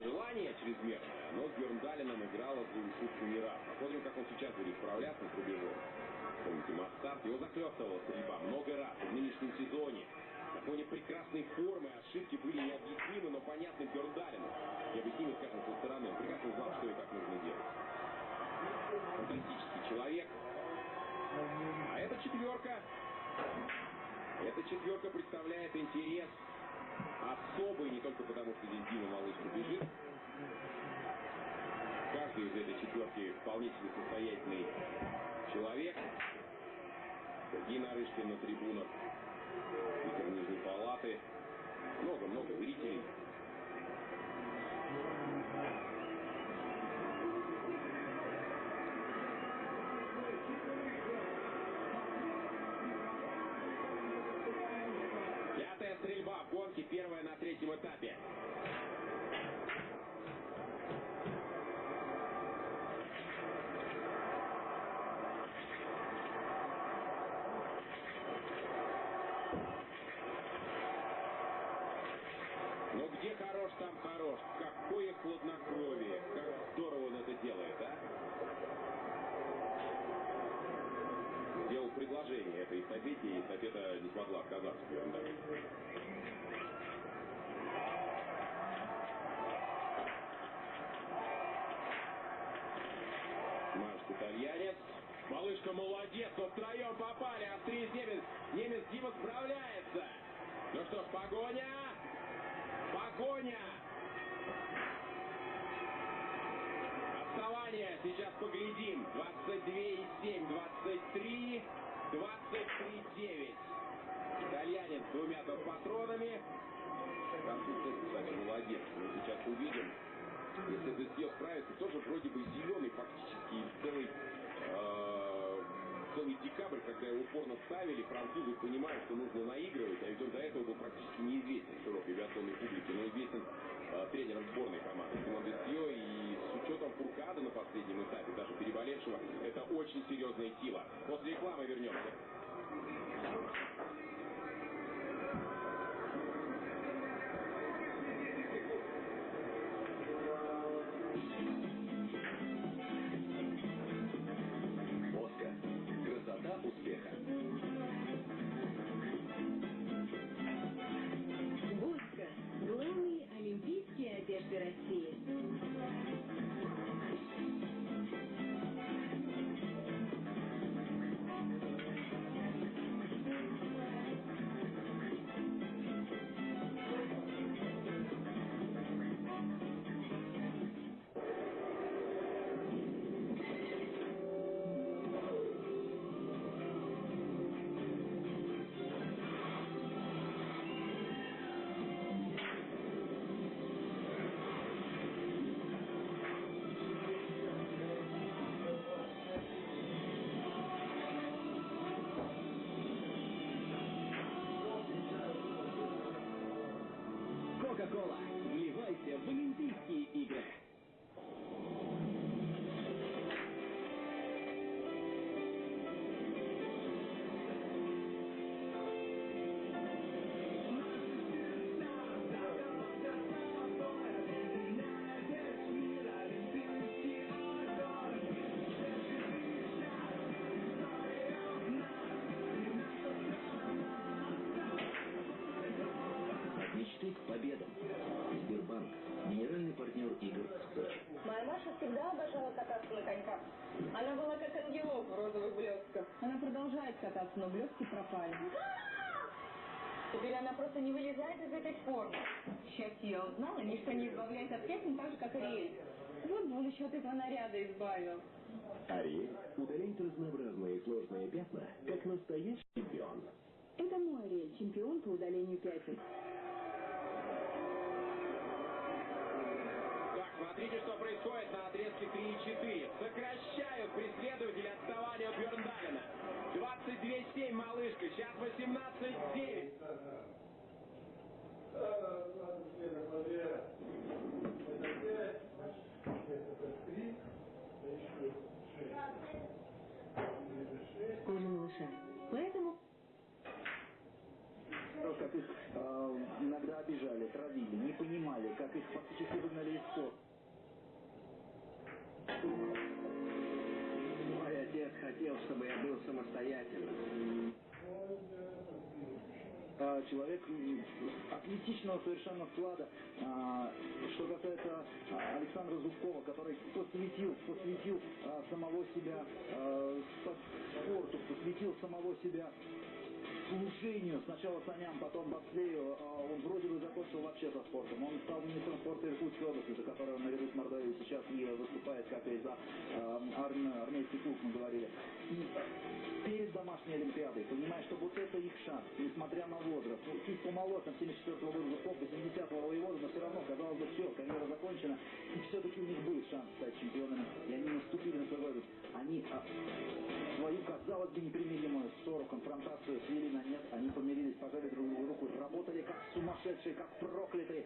Желание чрезмерное, но с Бjörndалином играло свою шутку не раз. Посмотрим, как он сейчас будет справляться с рубежом. Помните, Мастарт, его захлестывала стрельба много раз в нынешнем сезоне. На фоне прекрасной формы ошибки были необъяснимы, но понятны Бjörndалину. Необъяснимы, скажем, со стороны. Он прекрасно знал, что и как нужно делать. Фантастический человек. А эта четверка... Эта четверка представляет интерес особый не только потому, что здесь Дима Малышка бежит. Каждый из этой четверки вполне себе состоятельный человек. Сергей Нарышкин на трибунах, спикер Нижней Палаты. Много-много зрителей. Где хорош, там хорош. Какое хладнокровие. Как здорово он это делает, а? Сделал предложение этой эстафете, и эстафета не смогла отказаться. итальянец. Малышка молодец, но втроем попали. Австриец немец. Немец Дима справляется. Ну что ж, погоня. Погоня. Отставание. Сейчас поглядим. 22,7, 23, 23,9. Итальянец с двумя патронами. Француз, кстати, молодец. Мы сейчас увидим. Если этот съезд справится, тоже вроде бы зеленый фактически целый э, целый декабрь, когда его упорно ставили, французы понимают, что нужно наигрывать, а ведь он до этого был практически неизвестен широкой авиационной публике, но известен э, тренером сборной команды Симон Десье, и с учетом Фуркада на последнем этапе, даже переболевшего, это очень серьезная сила. После рекламы вернемся. Кататься, но блестки пропали. Теперь она просто не вылезает из этой формы. Счастье я узнала, ничто не избавляет от пятен так же, как Ариэль. Вот бы он еще от этого наряда избавил. Ариэль удаляет разнообразные и сложные пятна, как настоящий чемпион. Это мой Ариэль, чемпион по удалению пятен. Смотрите, что происходит на отрезке 3 и 4. Сокращают преследователи отставания от Бьерндалина. 22,7 малышка, сейчас 18,9. Кожа малыша. Поэтому... Как их э, иногда обижали, травили, не понимали, как их фактически самостоятельным. А, человек атлетичного совершенно склада. А, Что касается а, Александра Зубкова, который посвятил, посвятил самого себя спо- спорту, посвятил самого себя служению сначала саням, потом бобслею. А, Он вроде бы закончил вообще со спортом. Он стал министром спорта Иркутской области, за которого наряду с Мордовией сейчас и выступает, как и за арм- армейский клуб, мы говорили. Вот это их шанс, несмотря на возраст, ну, чуть помоложе, там 74 года Зубков, 80-го воевода, но все равно, казалось бы, все, карьера закончена, и все-таки у них был шанс стать чемпионами, и они наступили на возраст. Они а, свою, казалось бы, непримиримую ссору, конфронтацию свели на нет, они помирились, пожали друг другу руку, работали как сумасшедшие, как проклятые,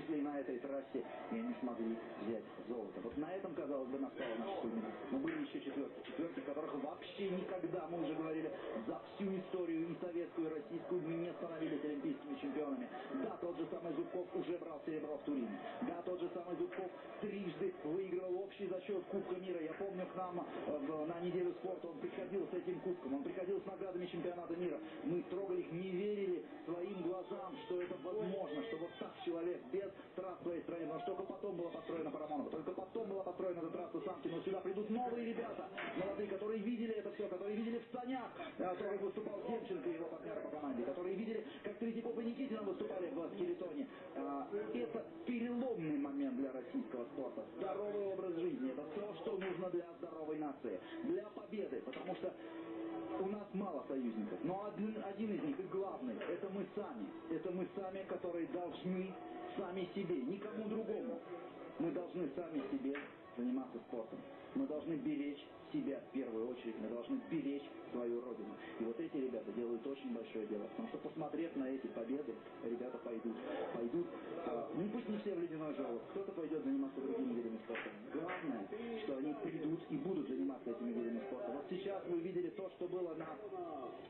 в том числе и на этой трассе, и они смогли взять золото. Вот на этом, казалось бы, настала наша кульминация. Но были еще четверки, четверки, которых вообще никогда, мы уже говорили, за всю историю и советскую, и российскую не становились олимпийскими чемпионами. Да, тот же самый Зубков уже брал серебро в Турине. Да, тот же самый Зубков трижды выигрывал общий зачет Кубка мира. Я помню, к нам э, в- на неделю спорта он приходил с этим кубком, он приходил с наградами чемпионата мира. Мы трогали их, не верили своим глазам, что это возможно, что вот так человек без трасс в своей стране, потому что только потом была построена Парамонова, только потом была построена эта трасса Самки, но сюда придут новые ребята, молодые, которые видели это все, которые видели в санях, э, то, как выступал Демченко и его партнеры по команде, которые видели, как Третьяков и Никитина выступали в скелетоне. А, Это переломный момент для российского спорта. Здоровый образ жизни – это то, что нужно для здоровой нации, для победы, потому что у нас мало союзников, но один, один из них и главный – это мы сами. Это мы сами, которые должны сами себе, никому другому. Мы должны сами себе заниматься спортом. Мы должны беречь себя в первую очередь, мы должны беречь свою родину. И вот эти ребята делают очень большое дело, потому что посмотрев на эти победы, ребята пойдут, пойдут, а, ну пусть не все в ледяной желоб, кто-то пойдет заниматься другими видами спорта. Главное, что они придут и будут заниматься этими видами спорта. Вот сейчас вы видели то, что было на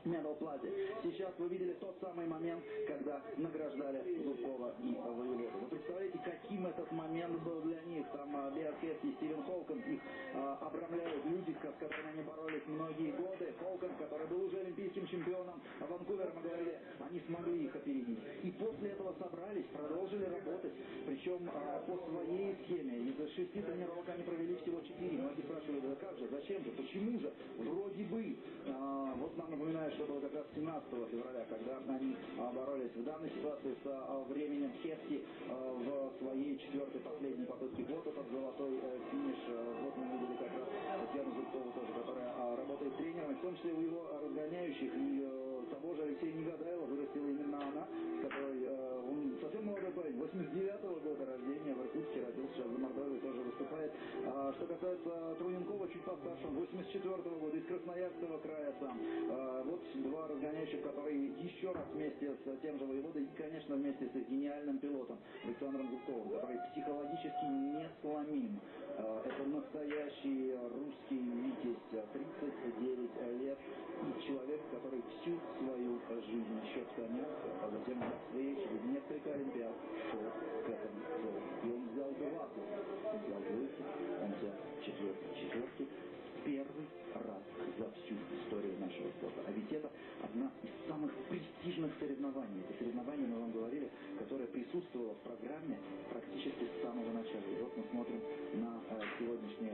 Медал Плазе. Сейчас вы видели тот самый момент, когда награждали которыми они боролись многие годы. Холком, который был уже олимпийским чемпионом Ванкувера, мы говорили, они смогли их опередить. И после этого собрались, продолжили работать. Причем а, по своей схеме. Из шести тренировок они провели всего четыре. Многие спрашивали, да как же, зачем же, почему же? Вроде бы. А, вот нам напоминают, что было как раз 17 февраля, когда они а, боролись в данной ситуации с а, временем Хепси а, в своей четвертой последней попытке. Вот этот золотой э, финиш. А, Вот мы раз Татьяну Зубкову тоже, которая а, работает тренером, в том числе у его разгоняющих и э, того же Алексея Негадаева вырастила именно она, с которой э, он совсем молодой парень, 89-го года рождения, в Иркутске родился, сейчас за Мордовией тоже выступает. А, что касается Труненкова, чуть постарше, он 84-го года, из Красноярского края сам. А, вот два разгоняющих, которые еще раз вместе с тем же воеводой и, конечно, вместе с гениальным пилотом Александром Зубковым, который психологически несломим. А, это настоящий русский витязь, 39 лет, и человек, который всю свою жизнь еще в санях, а затем в своей через несколько олимпиад шел к этому. И он взял два взял двойки, которое присутствовало в программе практически с самого начала. И вот мы смотрим на э, сегодняшние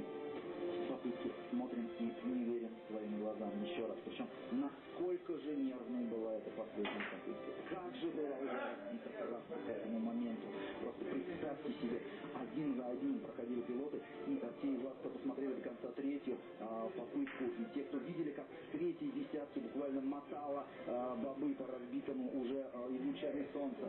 попытки, смотрим и не верим своим глазам еще раз. Причем, насколько же нервной была эта последняя попытка. Как же была разбита трасса к этому моменту. Просто представьте себе, один за одним проходили пилоты, и а, те из вас, кто посмотрели до конца третью а, попытку, и те, кто видели, как с третьей десятки буквально мотала а, бобы по разбитому уже лучами солнца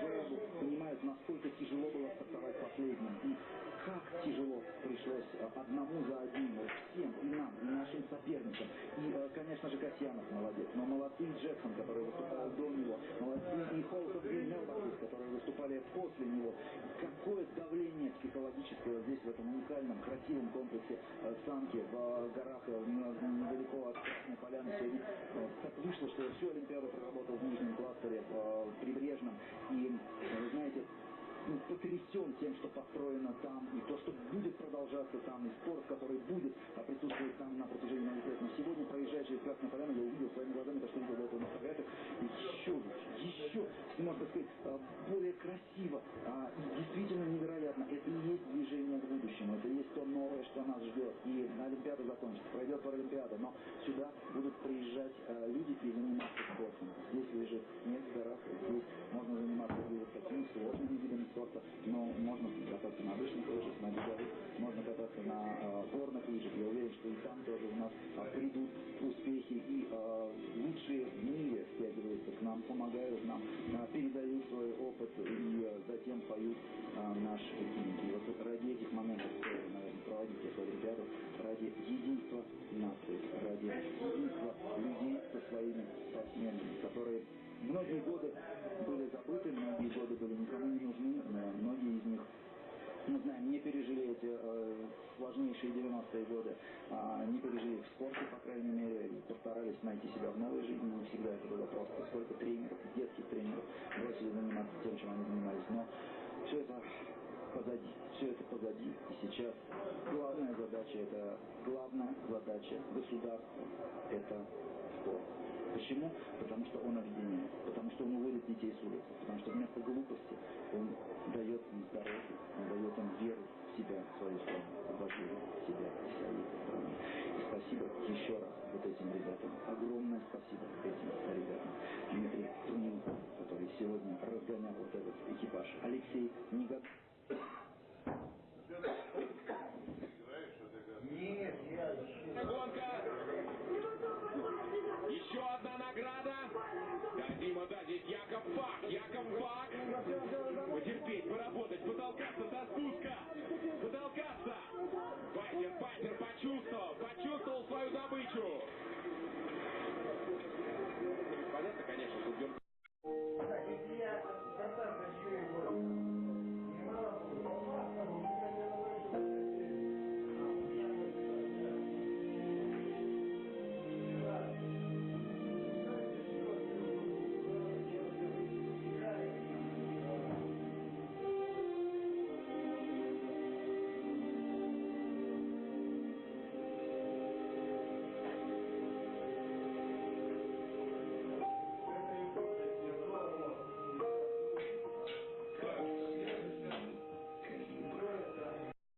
желобу, понимают, насколько тяжело было стартовать последним. И как тяжело пришлось а, одному за одним, вот всем, и нам, и нашим соперникам. И, э, конечно же, Касьянов молодец, но молодцы и Джексон, который выступал до него, молодцы и Холтов и Мелбакис, которые выступали после него. Какое давление психологическое здесь, в этом уникальном, красивом комплексе э, Санки в э, горах, э, недалеко от Красной Поляны. Э, так вышло, что всю Олимпиаду проработал в Нижнем кластере, э, прибрежном. И, э, вы знаете, потрясен тем, что построено там, и то, что будет продолжаться там, и спорт, который будет а, присутствовать там на протяжении многих лет. Но сегодня, проезжая через Красную Поляну, я увидел своими глазами то, что видел до этого на фотографиях, еще еще, можно сказать, а, более красиво, а, и действительно невероятно. Это и есть движение к будущему, это и есть то новое, что нас ждет. И Олимпиада закончится, пройдет Паралимпиада, но сюда будут приезжать а, люди тоже у нас э, придут успехи и э, лучшие в мире стягиваются к нам, помогают нам, э, передают свой опыт и затем поют наши гимн. И вот ради этих моментов стоит, наверное, проводить эту Олимпиаду, ради единства нации, ради единства людей со своими спортсменами, которые Многие годы были забыты, многие годы были никому не нужны, но многие из них мы знаем, не пережили эти э, сложнейшие 90-е годы, а, не пережили в спорте, по крайней мере, и постарались найти себя в новой жизни. Не всегда это было просто. Сколько тренеров, детских тренеров бросили заниматься тем, чем они занимались. Но все это позади. Все это позади. И сейчас главная задача, это главная задача государства, это спорт. Почему? Потому что он объединяет, потому что он уводит детей с улицы, потому что вместо глупости он дает им здоровье, он дает им веру в себя, в свою страну, в в себя и своей страны. И спасибо еще раз вот этим ребятам. Огромное спасибо этим ребятам. Дмитрий Труненко, который сегодня разгонял вот этот экипаж. Алексей Негодов. потолкаться до спуска. Потолкаться. Файтер, файтер почувствовал, почувствовал свою добычу. Понятно, конечно, что